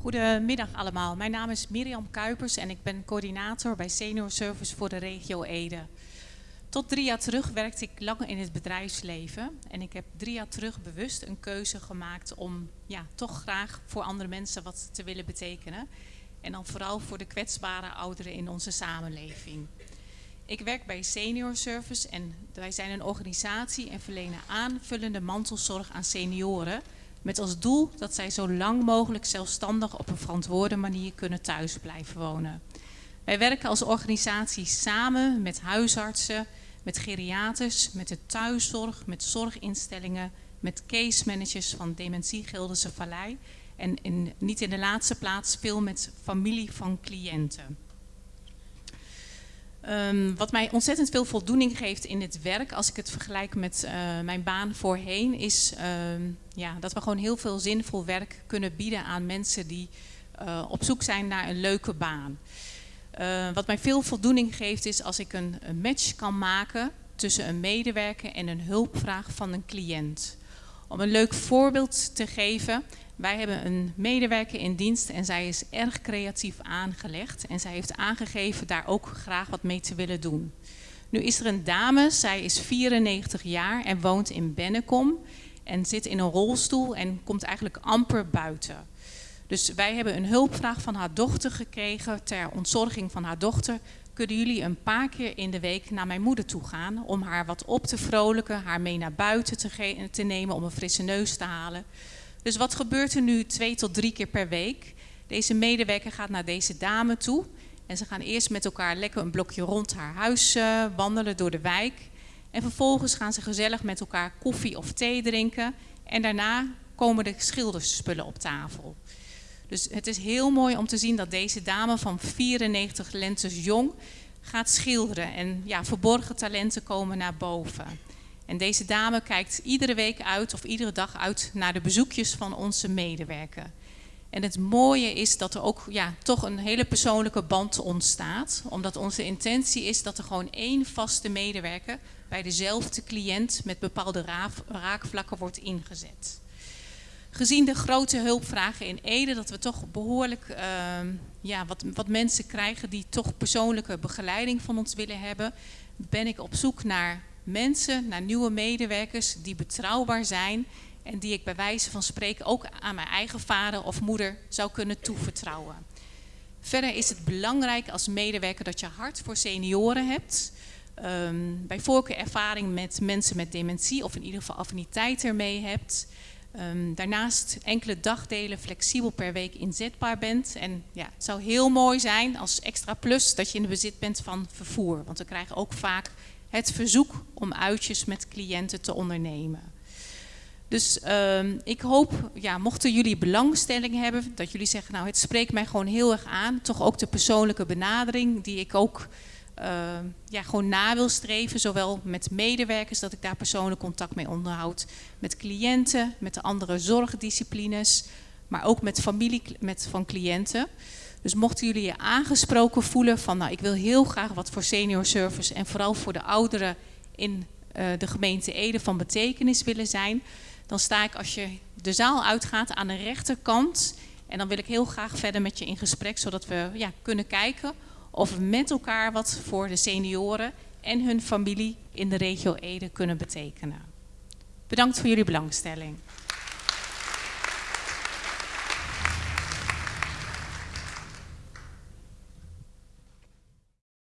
Goedemiddag allemaal. Mijn naam is Mirjam Kuipers en ik ben coördinator bij Senior Service voor de regio Ede. Tot drie jaar terug werkte ik lang in het bedrijfsleven en ik heb drie jaar terug bewust een keuze gemaakt om ja, toch graag voor andere mensen wat te willen betekenen. En dan vooral voor de kwetsbare ouderen in onze samenleving. Ik werk bij Senior Service en wij zijn een organisatie en verlenen aanvullende mantelzorg aan senioren met als doel dat zij zo lang mogelijk zelfstandig op een verantwoorde manier kunnen thuis blijven wonen. Wij werken als organisatie samen met huisartsen, met geriaters, met de thuiszorg, met zorginstellingen, met case managers van Dementie Gildense Vallei en niet in de laatste plaats veel met familie van cliënten. Um, wat mij ontzettend veel voldoening geeft in het werk, als ik het vergelijk met uh, mijn baan voorheen, is um, ja, dat we gewoon heel veel zinvol werk kunnen bieden aan mensen die uh, op zoek zijn naar een leuke baan. Uh, wat mij veel voldoening geeft is als ik een match kan maken tussen een medewerker en een hulpvraag van een cliënt. Om een leuk voorbeeld te geven, wij hebben een medewerker in dienst en zij is erg creatief aangelegd. En zij heeft aangegeven daar ook graag wat mee te willen doen. Nu is er een dame, zij is 94 jaar en woont in Bennekom. En zit in een rolstoel en komt eigenlijk amper buiten. Dus wij hebben een hulpvraag van haar dochter gekregen ter ontzorging van haar dochter. Kunnen jullie een paar keer in de week naar mijn moeder toe gaan om haar wat op te vrolijken, haar mee naar buiten te, nemen om een frisse neus te halen. Dus wat gebeurt er nu twee tot drie keer per week? Deze medewerker gaat naar deze dame toe. En ze gaan eerst met elkaar lekker een blokje rond haar huis uh, wandelen door de wijk. En vervolgens gaan ze gezellig met elkaar koffie of thee drinken. En daarna komen de schilderspullen op tafel. Dus het is heel mooi om te zien dat deze dame van 94 lentes jong gaat schilderen. En ja, verborgen talenten komen naar boven. En deze dame kijkt iedere week uit of iedere dag uit naar de bezoekjes van onze medewerker. En het mooie is dat er ook ja, toch een hele persoonlijke band ontstaat. Omdat onze intentie is dat er gewoon één vaste medewerker bij dezelfde cliënt met bepaalde raakvlakken wordt ingezet. Gezien de grote hulpvragen in Ede, dat we toch behoorlijk uh, ja, wat, wat mensen krijgen die toch persoonlijke begeleiding van ons willen hebben, ben ik op zoek naar mensen, naar nieuwe medewerkers die betrouwbaar zijn en die ik bij wijze van spreken ook aan mijn eigen vader of moeder zou kunnen toevertrouwen. Verder is het belangrijk als medewerker dat je hart voor senioren hebt. Um, bij voorkeur ervaring met mensen met dementie of in ieder geval affiniteit ermee hebt. Um, daarnaast enkele dagdelen flexibel per week inzetbaar bent. En ja, het zou heel mooi zijn als extra plus dat je in de bezit bent van vervoer. Want we krijgen ook vaak het verzoek om uitjes met cliënten te ondernemen. Dus uh, ik hoop, ja, mochten jullie belangstelling hebben, dat jullie zeggen, nou het spreekt mij gewoon heel erg aan. Toch ook de persoonlijke benadering die ik ook ja, gewoon na wil streven. Zowel met medewerkers, dat ik daar persoonlijk contact mee onderhoud. Met cliënten, met de andere zorgdisciplines, maar ook met familie met, van cliënten. Dus mochten jullie je aangesproken voelen van nou ik wil heel graag wat voor senior service en vooral voor de ouderen in uh, de gemeente Ede van betekenis willen zijn, dan sta ik als je de zaal uitgaat aan de rechterkant en dan wil ik heel graag verder met je in gesprek zodat we ja, kunnen kijken of we met elkaar wat voor de senioren en hun familie in de regio Ede kunnen betekenen. Bedankt voor jullie belangstelling.